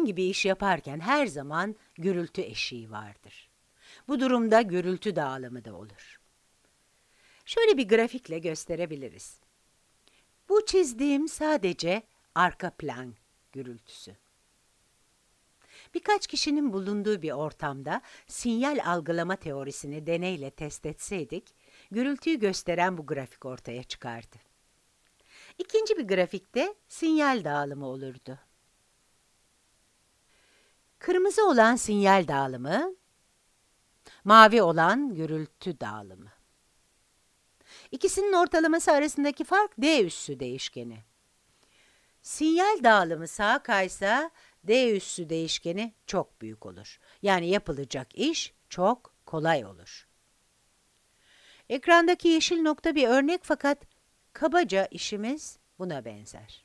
herhangi bir iş yaparken her zaman gürültü eşiği vardır. Bu durumda gürültü dağılımı da olur. Şöyle bir grafikle gösterebiliriz. Bu çizdiğim sadece arka plan gürültüsü. Birkaç kişinin bulunduğu bir ortamda sinyal algılama teorisini deneyle test etseydik, gürültüyü gösteren bu grafik ortaya çıkardı. İkinci bir grafikte sinyal dağılımı olurdu. Kırmızı olan sinyal dağılımı, mavi olan gürültü dağılımı. İkisinin ortalaması arasındaki fark D üssü değişkeni. Sinyal dağılımı sağa kaysa D üssü değişkeni çok büyük olur. Yani yapılacak iş çok kolay olur. Ekrandaki yeşil nokta bir örnek fakat kabaca işimiz buna benzer.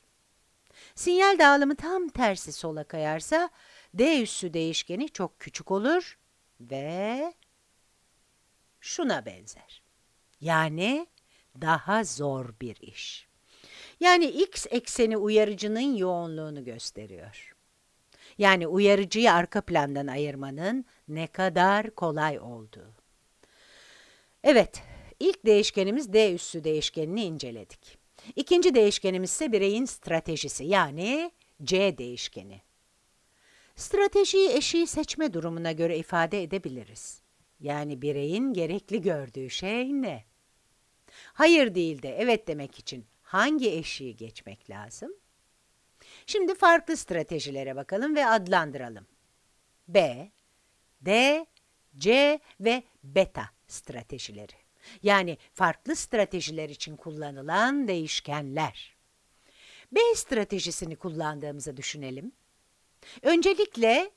Sinyal dağılımı tam tersi sola kayarsa D üssü değişkeni çok küçük olur ve şuna benzer. Yani daha zor bir iş. Yani x ekseni uyarıcının yoğunluğunu gösteriyor. Yani uyarıcıyı arka plandan ayırmanın ne kadar kolay olduğu. Evet, ilk değişkenimiz D üssü değişkenini inceledik. İkinci değişkenimiz ise bireyin stratejisi yani C değişkeni. Stratejiyi eşiği seçme durumuna göre ifade edebiliriz. Yani bireyin gerekli gördüğü şey ne? Hayır değil de evet demek için hangi eşiği geçmek lazım? Şimdi farklı stratejilere bakalım ve adlandıralım. B, D, C ve beta stratejileri. Yani farklı stratejiler için kullanılan değişkenler. B stratejisini kullandığımızı düşünelim. Öncelikle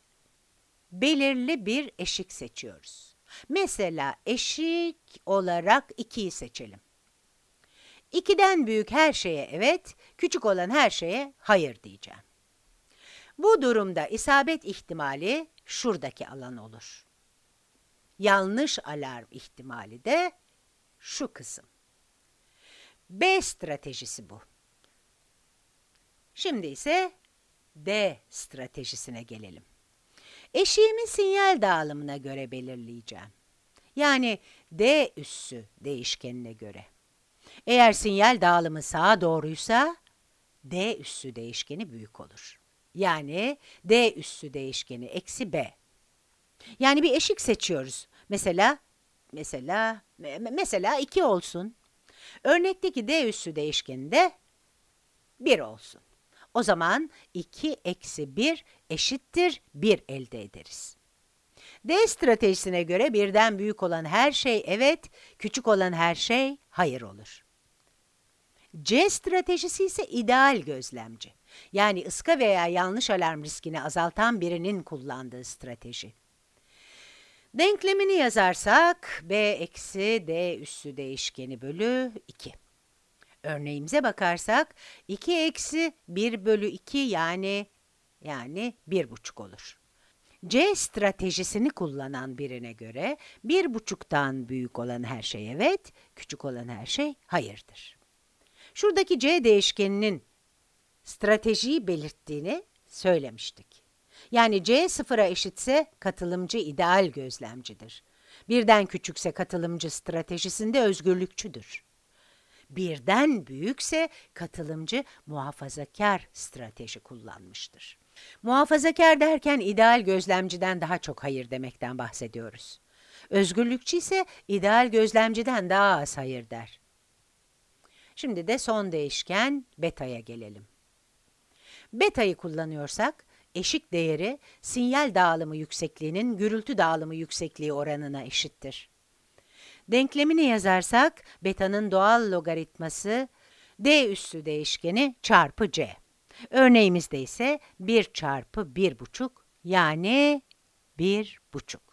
belirli bir eşik seçiyoruz. Mesela eşik olarak 2'yi seçelim. 2'den büyük her şeye evet, küçük olan her şeye hayır diyeceğim. Bu durumda isabet ihtimali şuradaki alan olur. Yanlış alarm ihtimali de şu kısım. B stratejisi bu. Şimdi ise D stratejisine gelelim. Eşiğimi sinyal dağılımına göre belirleyeceğim. Yani D üssü değişkenine göre. Eğer sinyal dağılımı sağa doğruysa, D üssü değişkeni büyük olur. Yani D üssü değişkeni eksi B. Yani bir eşik seçiyoruz. Mesela, mesela, mesela 2 olsun. Örnekteki D üssü değişkeni de 1 olsun. O zaman 2 eksi 1 eşittir 1 elde ederiz. D stratejisine göre birden büyük olan her şey evet, küçük olan her şey hayır olur. C stratejisi ise ideal gözlemci. Yani ıska veya yanlış alarm riskini azaltan birinin kullandığı strateji. Denklemini yazarsak b eksi d üssü değişkeni bölü 2. Örneğimize bakarsak 2 eksi 1 bölü 2 yani yani 1,5 olur. C stratejisini kullanan birine göre 1,5'tan büyük olan her şey evet, küçük olan her şey hayırdır. Şuradaki C değişkeninin stratejiyi belirttiğini söylemiştik. Yani C sıfıra eşitse katılımcı ideal gözlemcidir. Birden küçükse katılımcı stratejisinde özgürlükçüdür. Birden büyükse katılımcı muhafazakar strateji kullanmıştır. Muhafazakar derken ideal gözlemciden daha çok hayır demekten bahsediyoruz. Özgürlükçü ise ideal gözlemciden daha az hayır der. Şimdi de son değişken beta'ya gelelim. Beta'yı kullanıyorsak, eşik değeri sinyal dağılımı yüksekliğinin gürültü dağılımı yüksekliği oranına eşittir. Denklemini yazarsak, beta'nın doğal logaritması d üssü değişkeni çarpı c. Örneğimizde ise 1 çarpı 1,5 yani 1,5.